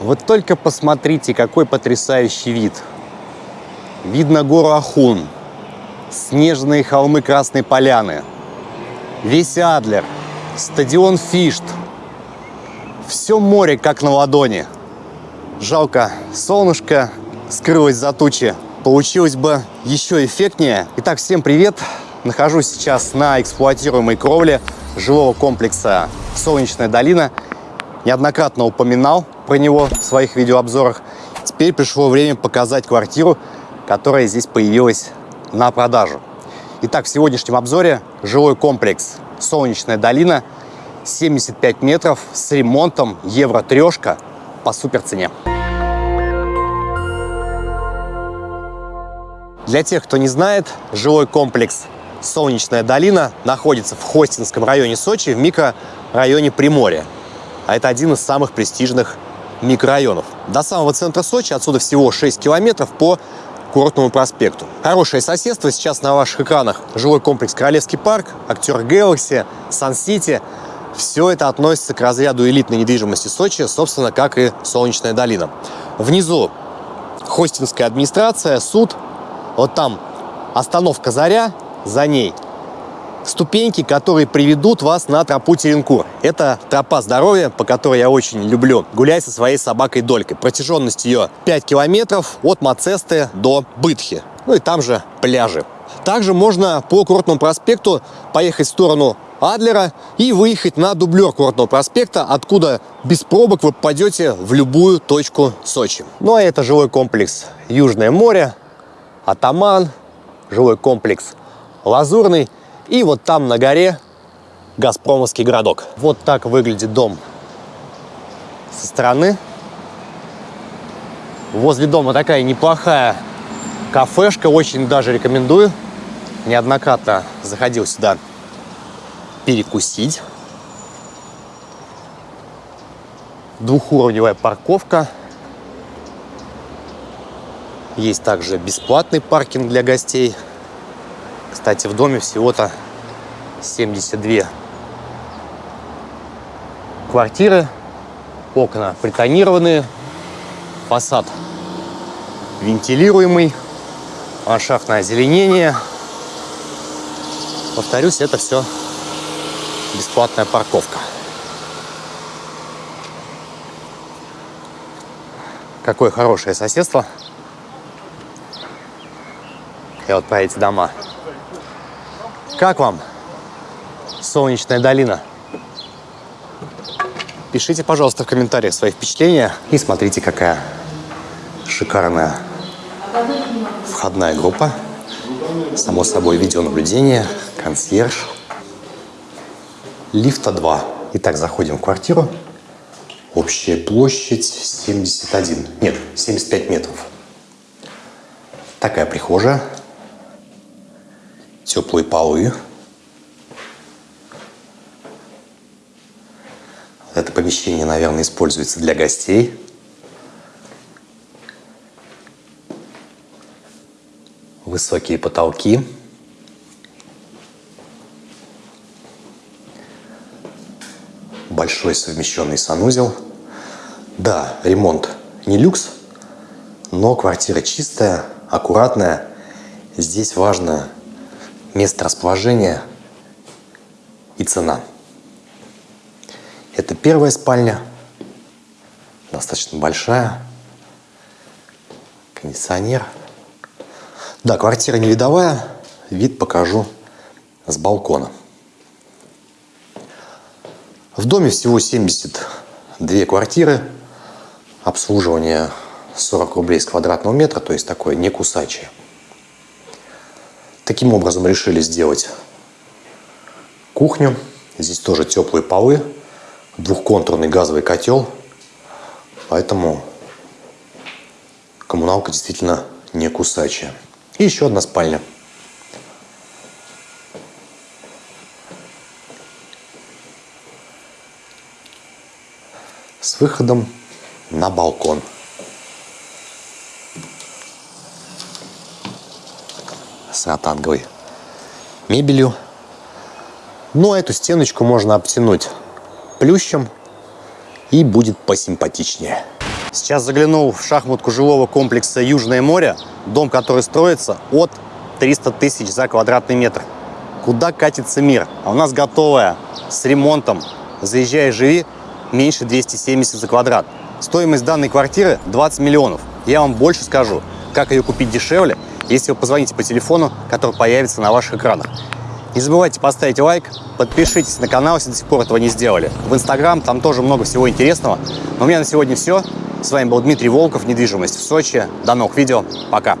Вот только посмотрите, какой потрясающий вид. Видно гору Ахун, снежные холмы Красной Поляны, весь Адлер, стадион Фишт. Все море как на ладони. Жалко, солнышко скрылось за тучи. Получилось бы еще эффектнее. Итак, всем привет! Нахожусь сейчас на эксплуатируемой кровле жилого комплекса «Солнечная долина». Неоднократно упоминал про него в своих видеообзорах. Теперь пришло время показать квартиру, которая здесь появилась на продажу. Итак, в сегодняшнем обзоре жилой комплекс «Солнечная долина», 75 метров с ремонтом, евро трешка по супер цене. Для тех, кто не знает, жилой комплекс «Солнечная долина» находится в Хостинском районе Сочи, в микрорайоне Приморье. А это один из самых престижных микрорайонов. До самого центра Сочи отсюда всего 6 километров по Курортному проспекту. Хорошее соседство. Сейчас на ваших экранах жилой комплекс Королевский парк, актер Galaxy, Сан-Сити. Все это относится к разряду элитной недвижимости Сочи, собственно, как и Солнечная долина. Внизу хостинская администрация, суд. Вот там остановка «Заря», за ней ступеньки, которые приведут вас на тропу Теренкур. Это тропа здоровья, по которой я очень люблю гулять со своей собакой Долькой. Протяженность ее 5 километров от Мацесты до Бытхи. Ну и там же пляжи. Также можно по Курортному проспекту поехать в сторону Адлера и выехать на дублер Курортного проспекта, откуда без пробок вы попадете в любую точку Сочи. Ну а это жилой комплекс Южное море, Атаман, жилой комплекс Лазурный – и вот там на горе Газпромовский городок. Вот так выглядит дом со стороны. Возле дома такая неплохая кафешка, очень даже рекомендую. Неоднократно заходил сюда перекусить. Двухуровневая парковка. Есть также бесплатный паркинг для гостей. Кстати, в доме всего-то 72 квартиры, окна притонированные, фасад вентилируемый, ландшафтное озеленение. Повторюсь, это все бесплатная парковка. Какое хорошее соседство. И вот про эти дома. Как вам солнечная долина? Пишите, пожалуйста, в комментариях свои впечатления. И смотрите, какая шикарная входная группа. Само собой, видеонаблюдение, консьерж. Лифта 2. Итак, заходим в квартиру. Общая площадь 71. Нет, 75 метров. Такая прихожая теплые полы. Это помещение, наверное, используется для гостей. Высокие потолки. Большой совмещенный санузел. Да, ремонт не люкс, но квартира чистая, аккуратная. Здесь важно место расположения и цена. Это первая спальня, достаточно большая, кондиционер. Да, квартира не видовая, вид покажу с балкона. В доме всего 72 квартиры, обслуживание 40 рублей с квадратного метра, то есть такое не кусачее. Таким образом решили сделать кухню. Здесь тоже теплые полы, двухконтурный газовый котел. Поэтому коммуналка действительно не кусачая. И еще одна спальня. С выходом на балкон. с ротанговой мебелью. Ну, а эту стеночку можно обтянуть плющем и будет посимпатичнее. Сейчас заглянул в шахматку жилого комплекса «Южное море», дом, который строится от 300 тысяч за квадратный метр. Куда катится мир? А у нас готовая, с ремонтом. Заезжай живи, меньше 270 за квадрат. Стоимость данной квартиры 20 миллионов. Я вам больше скажу, как ее купить дешевле, если вы позвоните по телефону, который появится на ваших экранах. Не забывайте поставить лайк, подпишитесь на канал, если до сих пор этого не сделали. В Инстаграм там тоже много всего интересного. Но у меня на сегодня все. С вами был Дмитрий Волков, недвижимость в Сочи. До новых видео. Пока.